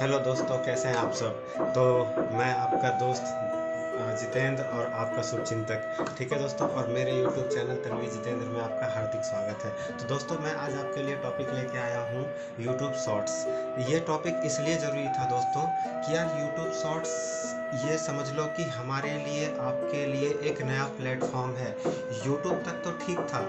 Hello दोस्तों, कैसे हैं आप सब? तो मैं आपका दोस्त जितेंद्र और आपका शुभचिंतक। ठीक है दोस्तों, और मेरे यूट्यूब चैनल तनवी जितेंद्र में आपका हार्दिक स्वागत है। तो दोस्तों, मैं आज आपके लिए टॉपिक लेके आया हूँ यूट्यूब शॉर्ट्स ये टॉपिक इसलिए ज़रूरी था दोस्तों कि यार यूट्यूब शॉर्ट्स ये समझ लो कि हमारे लिए, आपके लिए एक नया प्लेटफॉर्म है। यूट्यूब तक तो ठीक था।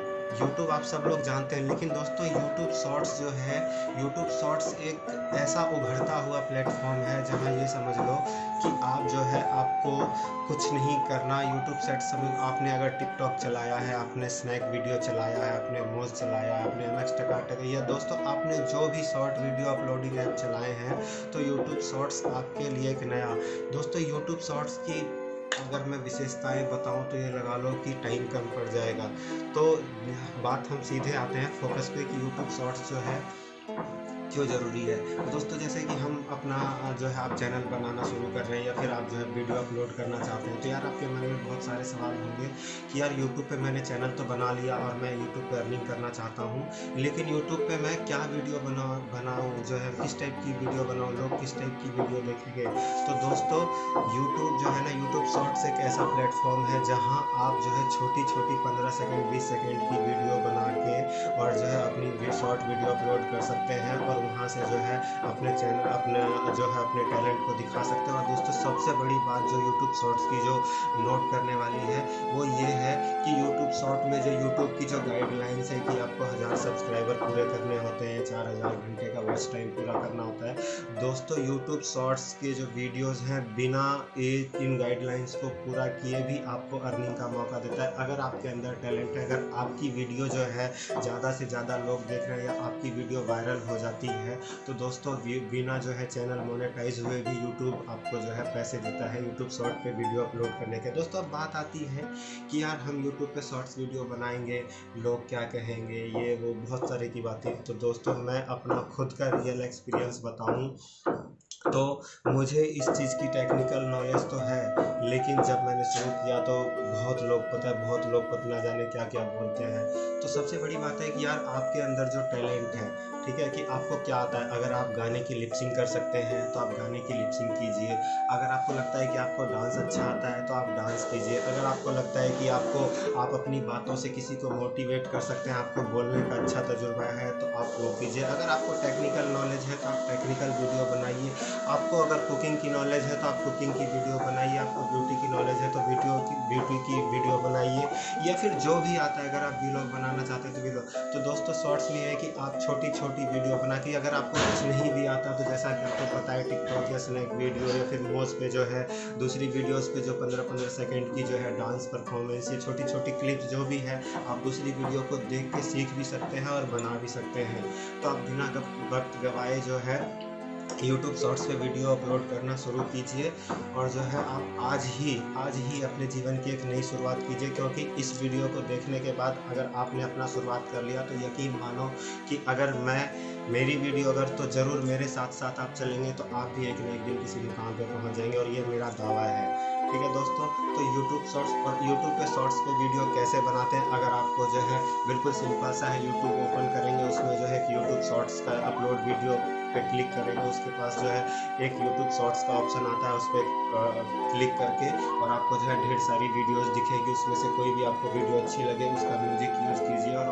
यूट्यूब आप सब लोग जानते हैं, लेकिन दोस्तों यूट्यूब शॉर्ट्स जो है यूट्यूब शॉर्ट्स एक ऐसा उभरता हुआ प्लेटफॉर्म है जहाँ ये समझ लो कि आप है, आपको कुछ नहीं करना। यूट्यूब सेट समझ आपने अगर टिकटॉक चलाया है, आपने स्नैक वीडियो चलाया है, आपने मोज चलाया है, आपने एम एक्स टकाटक या दोस्तों आपने जो भी शॉर्ट वीडियो अपलोडिंग ऐप चलाए हैं तो यूट्यूब शॉर्ट्स आपके लिए एक नया। दोस्तों यूट्यूब शॉर्ट्स की अगर मैं विशेषताएँ बताऊँ तो ये लगा लो कि टाइम कम पड़ जाएगा। तो बात हम सीधे आते हैं फोकस पे कि यूट्यूब शॉर्ट्स जो है क्यों ज़रूरी है? तो दोस्तों, जैसे कि हम अपना जो है, आप चैनल बनाना शुरू कर रहे हैं या फिर आप जो है वीडियो अपलोड करना चाहते हैं तो यार आपके मन में बहुत सारे सवाल होंगे कि यार यूट्यूब पे मैंने चैनल तो बना लिया और मैं यूट्यूब पे अर्निंग करना चाहता हूँ, लेकिन यूट्यूब पर मैं क्या वीडियो बना, बनाऊँ, जो है, किस टाइप की वीडियो बनाऊँ, लोग किस टाइप की वीडियो देखेंगे? तो दोस्तों यूट्यूब जो है ना यूट्यूब शॉर्ट्स एक ऐसा प्लेटफॉर्म है जहाँ आप जो है छोटी छोटी पंद्रह सेकेंड बीस सेकेंड की वीडियो बना के और जो है अपनी शॉर्ट वीडियो अपलोड कर सकते हैं और वहाँ से जो है अपने चैनल अपने जो है अपने टैलेंट को दिखा सकते हैं। और दोस्तों, सबसे बड़ी बात जो यूट्यूब शॉर्ट्स की जो नोट करने वाली है, वो ये है कि यूट्यूब शॉर्ट में जो यूट्यूब की जो गाइडलाइंस है कि आपको हज़ार सब्सक्राइबर पूरे करने होते हैं, चार हज़ार घंटे का वॉच टाइम पूरा करना होता है। दोस्तों यूट्यूब शॉर्ट्स के जो वीडियोज़ हैं, बिना ये इन गाइडलाइंस को पूरा किए भी आपको अर्निंग का मौका देता है। अगर आपके अंदर टैलेंट है, अगर आपकी वीडियो जो है ज़्यादा से ज़्यादा लोग देख रहे हैं या आपकी वीडियो वायरल हो जाती है। तो दोस्तों बिना जो है चैनल मोनेटाइज हुए भी यूट्यूब आपको जो है पैसे देता है यूट्यूब शॉर्ट पे वीडियो अपलोड करने के। दोस्तों, अब बात आती है कि यार हम यूट्यूब पे शॉर्ट्स वीडियो बनाएँगे, लोग क्या कहेंगे, ये वो बहुत सारे की बातें। तो दोस्तों, मैं अपना खुद का रियल एक्सपीरियंस बताऊँ। तो मुझे इस चीज़ की टेक्निकल नॉलेज तो है, लेकिन जब मैंने शुरू किया तो बहुत लोग पता है, बहुत लोग पता ना जाने क्या क्या बोलते हैं। तो सबसे बड़ी बात है कि यार आपके अंदर जो टैलेंट है, ठीक है, कि आपको क्या आता है? अगर आप गाने की लिपसिंग कर सकते हैं तो आप गाने की लिपसिंग कीजिए। अगर आपको लगता है कि आपको डांस अच्छा आता है तो आप डांस कीजिए। अगर आपको लगता है कि आपको, आप अपनी बातों से किसी को मोटिवेट कर सकते हैं, आपको बोलने का अच्छा तजुर्बा है तो आप वो कीजिए। अगर आपको टेक्निकल नॉलेज है तो आप टेक्निकल वीडियो बनाइए आपको अगर कुकिंग की नॉलेज है तो आप कुकिंग की वीडियो बनाइए, आपको ब्यूटी की नॉलेज है तो वीडियो की ब्यूटी की वीडियो बनाइए, या फिर जो भी आता है, अगर आप वीलॉग बनाना चाहते हैं तो वीलॉग तो दोस्तों शॉर्ट्स में है कि आप छोटी छोटी वीडियो बना के अगर आपको कुछ नहीं भी आता तो जैसा कि आपको पता है टिकटॉक या स्नैक वीडियो या फिर मोज पे जो है, दूसरी वीडियोस पे जो पंद्रह पंद्रह सेकेंड की जो है डांस परफॉर्मेंस या छोटी छोटी क्लिप्स जो भी है, आप दूसरी वीडियो को देख के सीख भी सकते हैं और बना भी सकते हैं। तो आप बिना वक्त गवाए जो है यूट्यूब शॉर्ट्स पे वीडियो अपलोड करना शुरू कीजिए और जो है आप आज ही आज ही अपने जीवन की एक नई शुरुआत कीजिए क्योंकि इस वीडियो को देखने के बाद अगर आपने अपना शुरुआत कर लिया तो यकीन मानो कि अगर मैं, मेरी वीडियो अगर तो ज़रूर मेरे साथ साथ आप चलेंगे तो आप भी एक न एक दिन किसी मुकाम पर पहुँच जाएँगे और ये मेरा दावा है। ठीक है दोस्तों? तो YouTube शॉर्ट्स और YouTube पे शॉर्ट्स पे वीडियो कैसे बनाते हैं? अगर आपको जो है बिल्कुल सिंपल सा है, YouTube ओपन करेंगे, उसमें जो है YouTube शॉर्ट्स का अपलोड वीडियो पे क्लिक करेंगे, उसके पास जो है एक यूट्यूब शॉर्ट्स का ऑप्शन आता है, उस पर क्लिक करके और आपको जो है ढेर सारी वीडियोस दिखेगी, उसमें से कोई भी आपको वीडियो अच्छी लगे, उसका म्यूज़िक यूज़ कीजिए और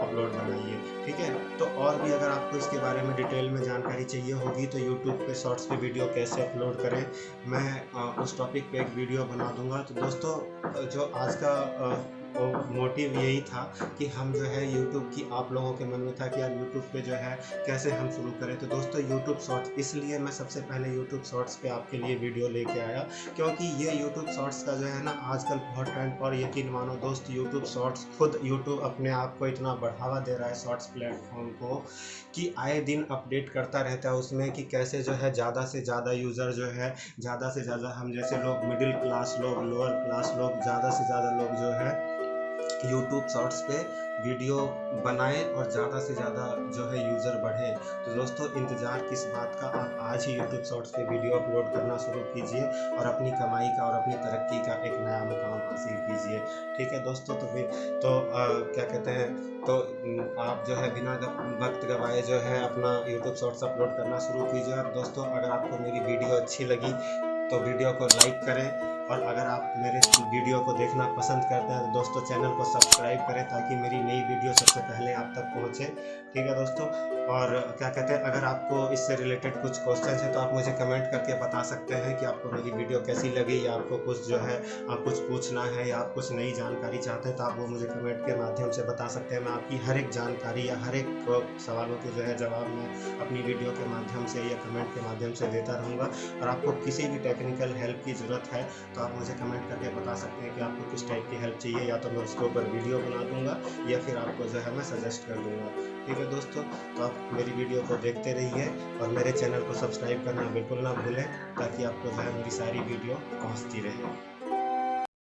अपलोड बनाइए, ठीक है? तो और भी अगर आपको इसके बारे में डिटेल में जानकारी चाहिए होगी तो यूट्यूब पे शॉर्ट्स पे वीडियो कैसे अपलोड करें, मैं उस टॉपिक पे एक वीडियो बना दूँगा। तो दोस्तों जो आज का अ, मोटिव यही था कि हम जो है यूट्यूब की आप लोगों के मन में था कि यार यूट्यूब पे जो है कैसे हम शुरू करें। तो दोस्तों यूट्यूब शॉर्ट्स इसलिए मैं सबसे पहले यूट्यूब शॉर्ट्स पे आपके लिए वीडियो लेके आया क्योंकि ये यूट्यूब शॉर्ट्स का जो है ना आजकल बहुत ट्रेंड पर यकीन मानो दोस्त यूट्यूब शॉर्ट्स खुद यूट्यूब अपने आप को इतना बढ़ावा दे रहा है शॉर्ट्स प्लेटफॉर्म को कि आए दिन अपडेट करता रहता है उसमें कि कैसे जो है ज़्यादा से ज़्यादा यूज़र जो है ज़्यादा से ज़्यादा हम जैसे लोग मिडिल क्लास लोग लोअर क्लास लोग ज़्यादा से ज़्यादा लोग जो है यूट्यूब शॉर्ट्स पे वीडियो बनाएँ और ज़्यादा से ज़्यादा जो है यूज़र बढ़े। तो दोस्तों इंतज़ार किस बात का? आप आज ही यूट्यूब शॉर्ट्स पे वीडियो अपलोड करना शुरू कीजिए और अपनी कमाई का और अपनी तरक्की का एक नया मुकाम हासिल कीजिए। ठीक है दोस्तों तो फिर तो आ, क्या कहते हैं तो आप जो है बिना वक्त गवाए जो है अपना यूट्यूब शॉर्ट्स अपलोड करना शुरू कीजिए। और दोस्तों अगर आपको मेरी वीडियो अच्छी लगी तो वीडियो को लाइक करें। और अगर आप मेरे वीडियो को देखना पसंद करते हैं तो दोस्तों चैनल को सब्सक्राइब करें ताकि मेरी नई वीडियो सबसे पहले आप तक पहुँचे। ठीक है दोस्तों? और क्या कहते हैं, अगर आपको इससे रिलेटेड कुछ क्वेश्चन है तो आप मुझे कमेंट करके बता सकते हैं कि आपको मेरी वीडियो कैसी लगी, या आपको कुछ जो है, आप कुछ पूछना है, या आप कुछ नई जानकारी चाहते हैं तो आप वो मुझे कमेंट के माध्यम से बता सकते हैं। मैं आपकी हर एक जानकारी, या हर एक सवालों के जो है जवाब मैं अपनी वीडियो के माध्यम से या कमेंट के माध्यम से देता रहूँगा। और आपको किसी भी टेक्निकल हेल्प की ज़रूरत है तो तो आप मुझे कमेंट करके बता सकते हैं कि आपको किस टाइप की हेल्प चाहिए, या तो मैं उसके ऊपर वीडियो बना दूँगा, या फिर आपको जो है मैं सजेस्ट कर दूँगा। ठीक है दोस्तों तो आप मेरी वीडियो को देखते रहिए और मेरे चैनल को सब्सक्राइब करना बिल्कुल ना भूलें, ताकि आपको जो है मेरी सारी वीडियो पहुँचती रहे।